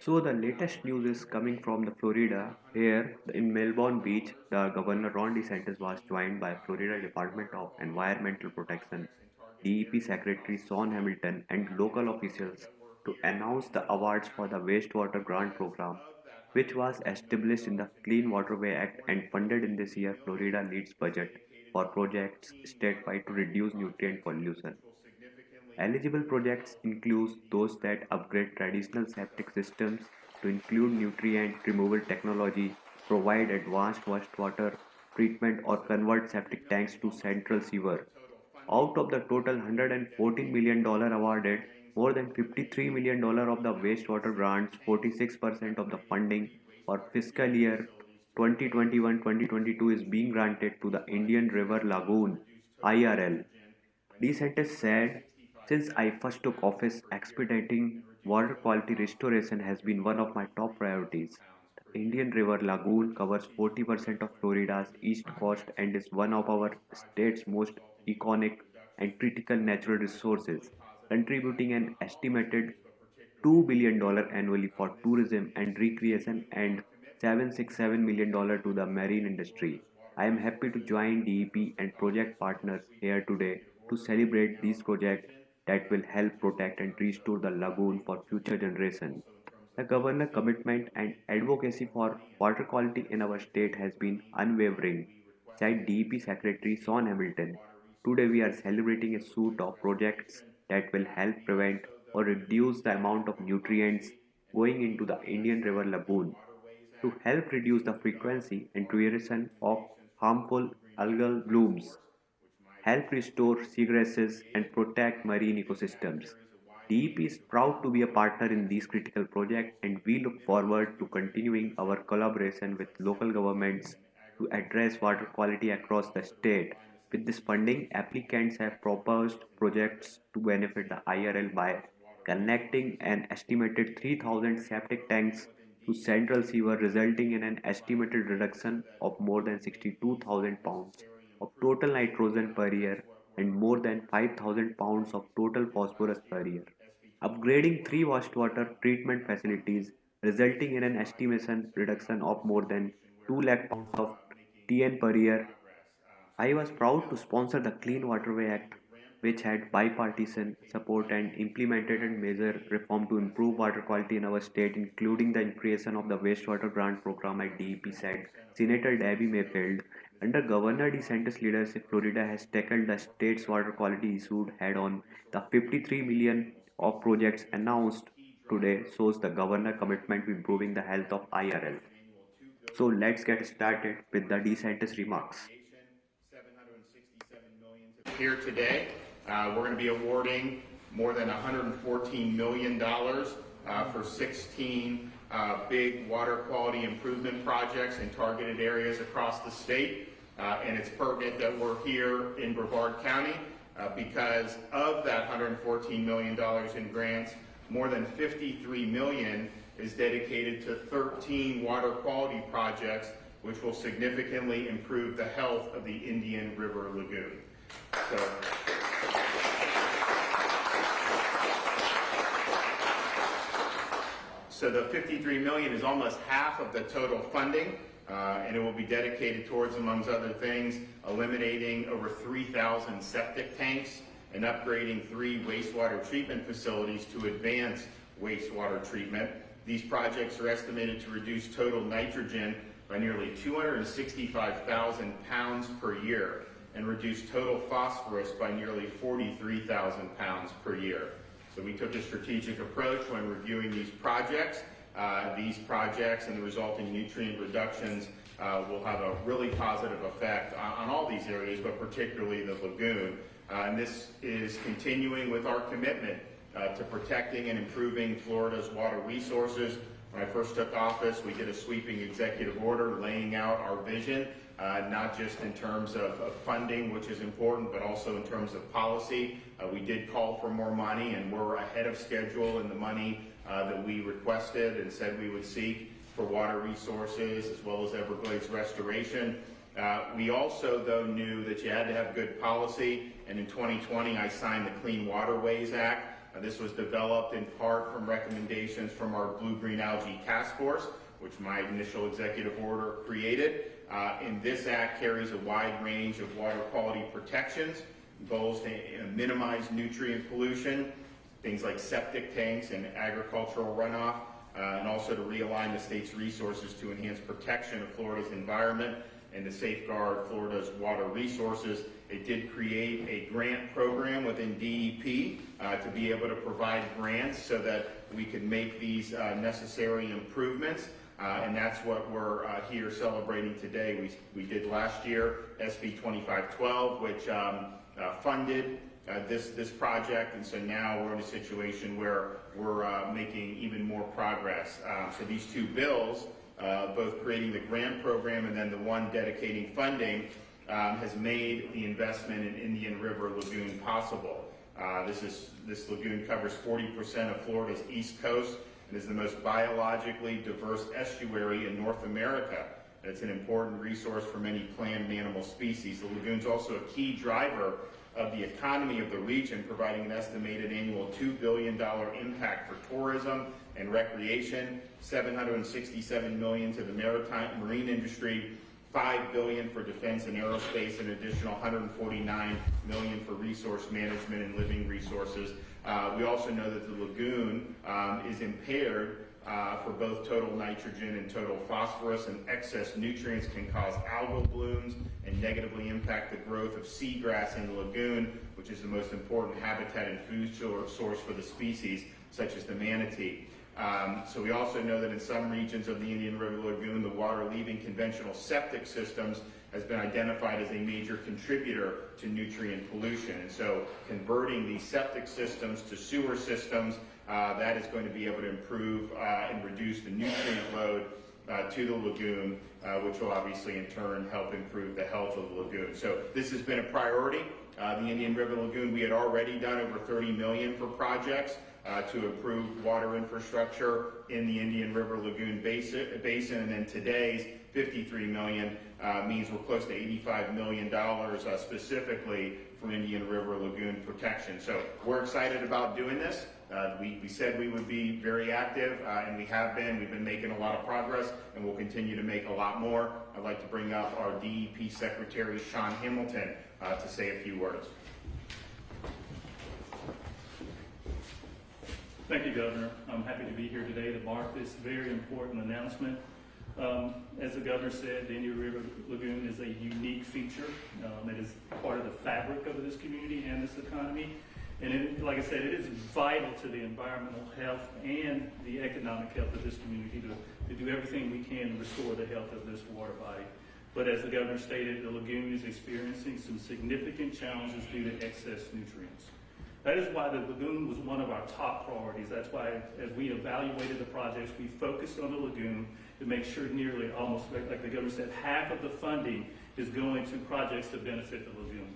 So the latest news is coming from the Florida. Here in Melbourne Beach, the Governor Ron DeSantis was joined by Florida Department of Environmental Protection, DEP Secretary Shawn Hamilton, and local officials to announce the awards for the wastewater grant program, which was established in the Clean Waterway Act and funded in this year Florida leads budget for projects statewide to reduce nutrient pollution. Eligible projects include those that upgrade traditional septic systems to include nutrient removal technology, provide advanced wastewater treatment or convert septic tanks to central sewer. Out of the total $114 million awarded, more than $53 million of the wastewater grants, 46% of the funding for fiscal year 2021-2022 is being granted to the Indian River Lagoon IRL. DeSantis said since I first took office, expediting water quality restoration has been one of my top priorities. The Indian River Lagoon covers 40% of Florida's east coast and is one of our state's most iconic and critical natural resources, contributing an estimated $2 billion annually for tourism and recreation and $767 million to the marine industry. I am happy to join DEP and project partners here today to celebrate this project that will help protect and restore the lagoon for future generations. The governor's commitment and advocacy for water quality in our state has been unwavering, said DEP Secretary Shawn Hamilton. Today we are celebrating a suite of projects that will help prevent or reduce the amount of nutrients going into the Indian River Lagoon to help reduce the frequency and duration of harmful algal blooms help restore seagrasses, and protect marine ecosystems. DEP is proud to be a partner in these critical projects and we look forward to continuing our collaboration with local governments to address water quality across the state. With this funding, applicants have proposed projects to benefit the IRL by connecting an estimated 3,000 septic tanks to central sewer resulting in an estimated reduction of more than 62,000 pounds of total nitrogen per year and more than 5000 pounds of total phosphorus per year. Upgrading three wastewater treatment facilities resulting in an estimation reduction of more than 2 lakh pounds of TN per year. I was proud to sponsor the Clean Waterway Act which had bipartisan support and implemented a major reform to improve water quality in our state, including the creation of the wastewater grant program at DEP, said Senator Debbie Mayfield. Under Governor DeSantis' leadership, Florida has tackled the state's water quality issue head-on. The 53 million of projects announced today shows the governor commitment to improving the health of IRL. So let's get started with the DeSantis remarks. Here today, uh, we're going to be awarding more than $114 million uh, for 16 uh, big water quality improvement projects in targeted areas across the state. Uh, and it's pertinent that we're here in Brevard County uh, because of that $114 million in grants, more than 53 million is dedicated to 13 water quality projects which will significantly improve the health of the Indian River Lagoon. So, so the 53 million is almost half of the total funding. Uh, and it will be dedicated towards, amongst other things, eliminating over 3,000 septic tanks and upgrading three wastewater treatment facilities to advance wastewater treatment. These projects are estimated to reduce total nitrogen by nearly 265,000 pounds per year and reduce total phosphorus by nearly 43,000 pounds per year. So we took a strategic approach when reviewing these projects uh, these projects and the resulting nutrient reductions uh, will have a really positive effect on, on, all these areas, but particularly the lagoon. Uh, and this is continuing with our commitment uh, to protecting and improving Florida's water resources. When I first took office, we did a sweeping executive order laying out our vision, uh, not just in terms of, of, funding, which is important, but also in terms of policy. Uh, we did call for more money, and we're ahead of schedule in the money uh, that we requested and said we would seek for water resources as well as Everglades restoration. Uh, we also, though, knew that you had to have good policy, and in 2020 I signed the Clean Waterways Act, Uh, This was developed in part from recommendations from our Blue-Green Algae Task Force, which my initial executive order created. Uh, And this act carries a wide range of water quality protections, goals to uh, minimize nutrient pollution, things like septic tanks and agricultural runoff, uh, and also to realign the state's resources to enhance protection of Florida's environment and to safeguard Florida's water resources. It did create a grant program within DEP uh, to be able to provide grants so that we could make these uh, necessary improvements. Uh, and that's what we're uh, here celebrating today. We, we did last year SB 2512, which um, uh, funded uh, this, this project, and so now we're in a situation where we're uh, making even more progress. Um, So these two bills, uh, both creating the grant program and then the one dedicating funding, um, has made the investment in Indian River Lagoon possible. This is, this lagoon covers 40% of Florida's east coast and is the most biologically diverse estuary in North America. And It's an important resource for many plant and animal species. The lagoon's also a key driver of the economy of the region, providing an estimated annual $2 billion impact for tourism and recreation, 767 million to the maritime marine industry, 5 billion for defense and aerospace, an additional 149 million for resource management and living resources. Uh, we also know that the lagoon um, is impaired uh, for both total nitrogen and total phosphorus, and excess nutrients can cause algal blooms and negatively impact the growth of seagrass in the lagoon, which is the most important habitat and food source for the species, such as the manatee. Um, so we also know that in some regions of the Indian River Lagoon, the water leaving conventional septic systems has been identified as a major contributor to nutrient pollution. And so converting these septic systems to sewer systems, uh, that is going to be able to improve uh, and reduce the nutrient load uh, to the lagoon, uh, which will obviously in turn help improve the health of the lagoon. So this has been a priority. Uh, the Indian River Lagoon, we had already done over 30 million for projects uh, to improve water infrastructure in the Indian River Lagoon basin, basin and then today's 53 million uh, means we're close to 85 million dollars uh, specifically for Indian River Lagoon protection. So we're excited about doing this. Uh, we, we said we would be very active, uh, and we have been. We've been making a lot of progress, and we'll continue to make a lot more. I'd like to bring up our DEP Secretary, Shawn Hamilton, uh, to say a few words. Thank you, Governor. I'm happy to be here today to mark this very important announcement. Um, As the governor said, the Indian River Lagoon is a unique feature. Um, It is part of the fabric of this community and this economy. And it, like I said, it is vital to the environmental health and the economic health of this community to, to do everything we can to restore the health of this water body. But as the governor stated, the lagoon is experiencing some significant challenges due to excess nutrients. That is why the lagoon was one of our top priorities. That's why, as we evaluated the projects, we focused on the lagoon to make sure nearly, almost like like the governor said, half of the funding is going to projects to benefit the lagoon.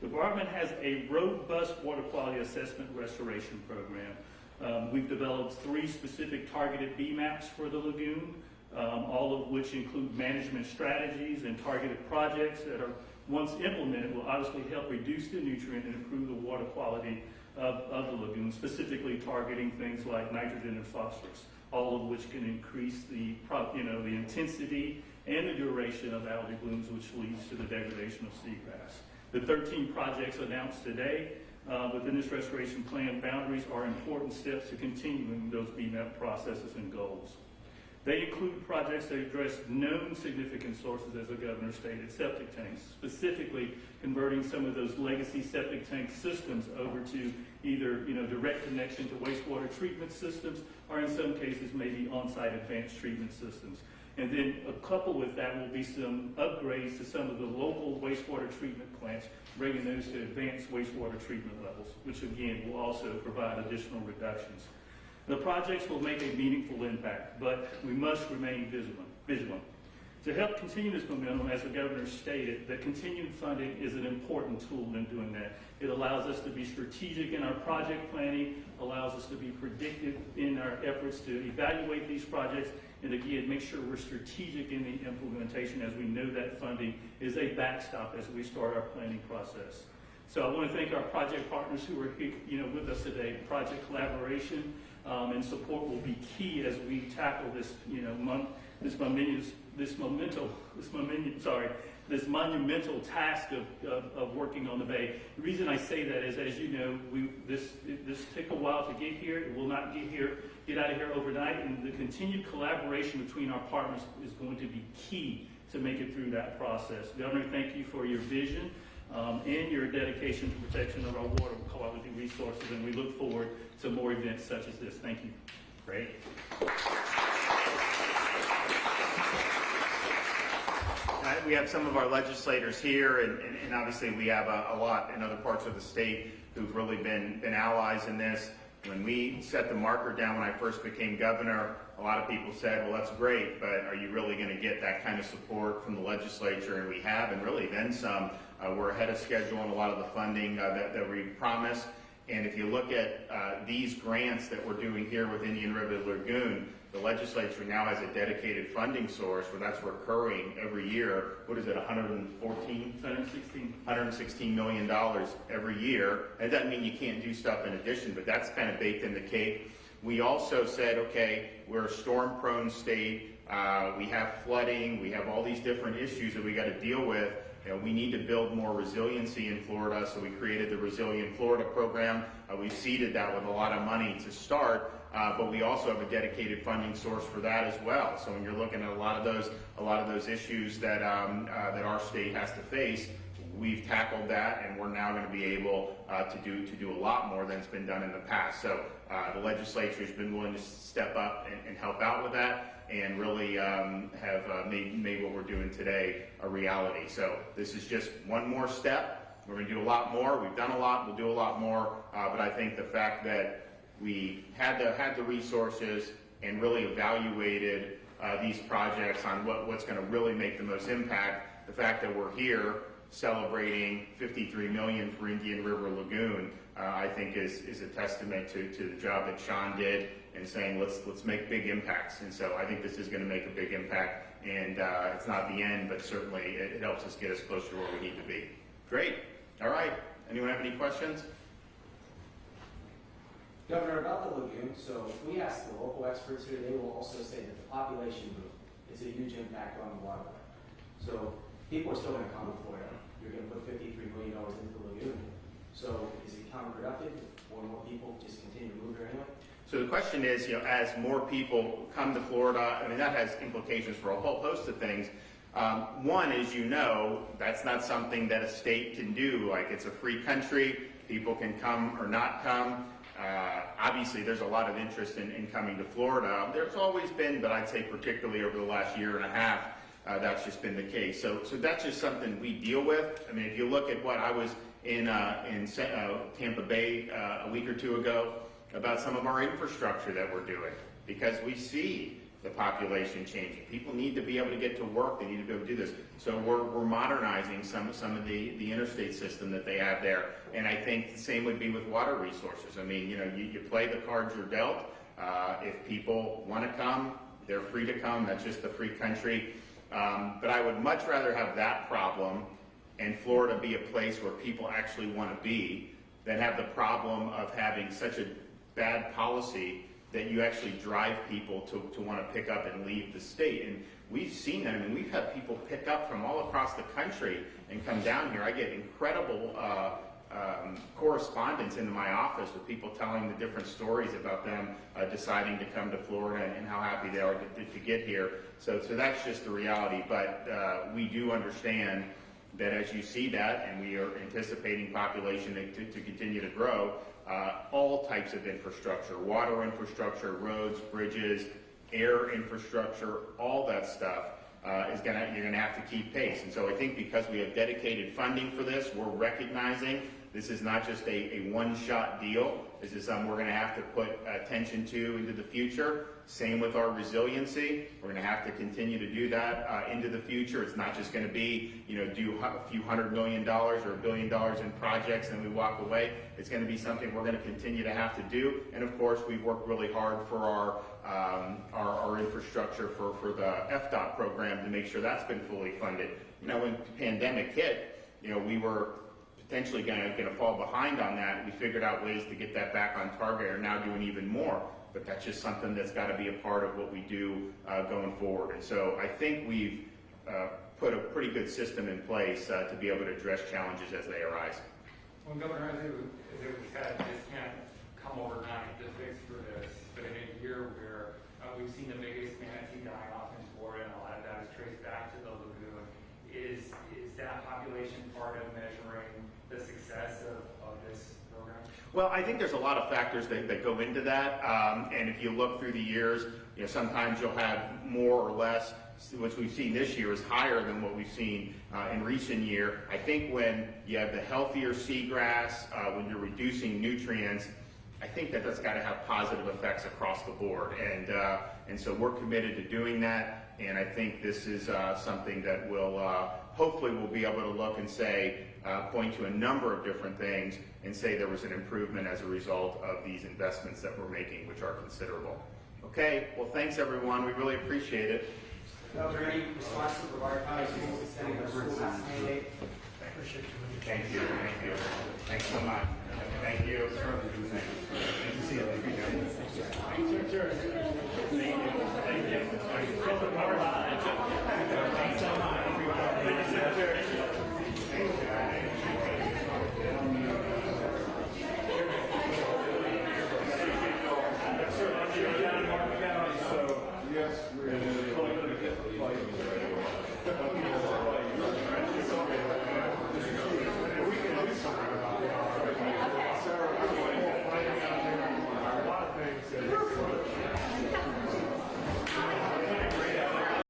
The department has a robust water quality assessment restoration program. Um, we've developed three specific targeted BMAPs for the lagoon, um, all of which include management strategies and targeted projects that are, once implemented, will obviously help reduce the nutrient and improve the water quality of, of the lagoon, specifically targeting things like nitrogen and phosphorus, all of which can increase the, you know, the intensity and the duration of algae blooms, which leads to the degradation of seagrass. The 13 projects announced today uh, within this restoration plan boundaries are important steps to continuing those BMAP processes and goals. They include projects that address known significant sources, as the governor stated, septic tanks, specifically converting some of those legacy septic tank systems over to either, you know, direct connection to wastewater treatment systems, or in some cases, maybe on-site advanced treatment systems. And then uh, a couple with that will be some upgrades to some of the local wastewater treatment plants, bringing those to advanced wastewater treatment levels, which again will also provide additional reductions. The projects will make a meaningful impact, but we must remain vigilant. To help continue this momentum, as the governor stated, the continued funding is an important tool in doing that. It allows us to be strategic in our project planning, allows us to be predictive in our efforts to evaluate these projects, and again, make sure we're strategic in the implementation as we know that funding is a backstop as we start our planning process. So I want to thank our project partners who are here, you know, with us today. Project collaboration um, and support will be key as we tackle this, you know, this momentous, this momental, this monument, sorry, this monumental task of, of, of working on the bay. The reason I say that is, as you know, we, this, this took a while to get here. It will not get here, get out of here overnight. And the continued collaboration between our partners is going to be key to make it through that process. Governor, thank you for your vision um, and your dedication to protection of our water quality resources, and we look forward to more events such as this. Thank you. Great. We have some of our legislators here, and, and- and obviously we have a, a lot in other parts of the state who've really been, been allies in this. When we set the marker down when I first became governor, a lot of people said, well, that's great, but are you really gonna get that kind of support from the legislature? And we have, and really then some. Uh, we're ahead of schedule on a lot of the funding uh, that, that we promised. And if you look at uh, these grants that we're doing here with Indian River Lagoon, the legislature now has a dedicated funding source where that's recurring every year. What is it, 114? 116. 116 million dollars every year. It doesn't mean you can't do stuff in addition, but that's kind of baked in the cake. We also said, okay, we're a storm-prone state. Uh, we have flooding. We have all these different issues that we got to deal with. You know, we need to build more resiliency in Florida, so we created the Resilient Florida program. Uh, we seeded that with a lot of money to start, uh, but we also have a dedicated funding source for that as well. So when you're looking at a lot of those, a lot of those issues that um, uh, that our state has to face, we've tackled that, and we're now going to be able uh, to do to do a lot more than's been done in the past. So uh, the legislature has been willing to step up and, and help out with that, and really um, have uh, made made what we're doing today a reality. So this is just one more step. We're going to do a lot more. We've done a lot. We'll do a lot more. Uh, but I think the fact that we had the had the resources and really evaluated uh, these projects on what, what's going to really make the most impact. The fact that we're here celebrating 53 million for Indian River Lagoon, uh, I think is, is a testament to, to the job that Shawn did and saying let's let's make big impacts. And so I think this is going to make a big impact. And uh, it's not the end, but certainly it, it helps us get us closer to where we need to be. Great. All right. Anyone have any questions? Governor, about the lagoon, so we ask the local experts here, they will also say that the population boom is a huge impact on the waterway. So people are still gonna come to Florida. You're gonna put fifty-three million dollars into the lagoon. So is it counterproductive more and more people just continue to move there anyway? So the question is, you know, as more people come to Florida, I mean, that has implications for a whole host of things. Um, one, as you know, that's not something that a state can do. Like, it's a free country, people can come or not come. Uh, obviously, there's a lot of interest in, in coming to Florida. There's always been, but I'd say particularly over the last year and a half, uh, that's just been the case. So, so that's just something we deal with. I mean, if you look at what I was in uh, in uh, Tampa Bay uh, a week or two ago about some of our infrastructure that we're doing, because we see the population changing. People need to be able to get to work. They need to be able to do this. So we're, we're modernizing some some of the, the interstate system that they have there. And I think the same would be with water resources. I mean, you know, you, you play the cards you're dealt. Uh, if people want to come, they're free to come. That's just a free country. Um, but I would much rather have that problem and Florida be a place where people actually want to be than have the problem of having such a bad policy that you actually drive people to, to want to pick up and leave the state. And we've seen that. I mean, we've had people pick up from all across the country and come down here. I get incredible uh, um, correspondence into my office with people telling the different stories about them uh, deciding to come to Florida and, how happy they are to, to get here. So, so that's just the reality. But uh, we do understand that as you see that, and we are anticipating population to, to, to continue to grow, uh, all types of infrastructure, water infrastructure, roads, bridges, air infrastructure, all that stuff uh, is gonna, you're gonna have to keep pace. And so I think because we have dedicated funding for this, we're recognizing this is not just a, a one-shot deal. This is something we're gonna have to put attention to into the future. Same with our resiliency. We're gonna have to continue to do that uh, into the future. It's not just gonna be, you know, do a few hundred million dollars or a billion dollars in projects and we walk away. It's gonna be something we're gonna continue to have to do. And of course, we've worked really hard for our, um, our, our infrastructure for, for the FDOT program to make sure that's been fully funded. You know, when the pandemic hit, you know, we were potentially gonna, gonna fall behind on that. We figured out ways to get that back on target, are now doing even more. But that's just something that's gotta be a part of what we do, uh, going forward. And so I think we've, uh, put a pretty good system in place, uh, to be able to address challenges as they arise. Well, Governor, as it it said, this can't come overnight, the fix for this, but in a year where, uh, we've seen the biggest manatee die off in Florida, and a lot of that is traced back to the lagoon, is, is that population part of measuring the success of, of this program? Well, I think there's a lot of factors that, that go into that, um, and if you look through the years, you know, sometimes you'll have more or less. What we've seen this year is higher than what we've seen uh, in recent year. I think when you have the healthier seagrass, uh, when you're reducing nutrients, I think that that's got to have positive effects across the board, and uh, and so we're committed to doing that. And I think this is uh, something that will uh, hopefully we'll be able to look and say uh, point to a number of different things and say there was an improvement as a result of these investments that we're making, which are considerable. Okay, well, thanks everyone. We really appreciate it. Are there any responses to Brevard County Schools extending their school mask mandate? Thank you. Thank you. Thanks so much. Thank you. Thank you. Thank you. Thank you.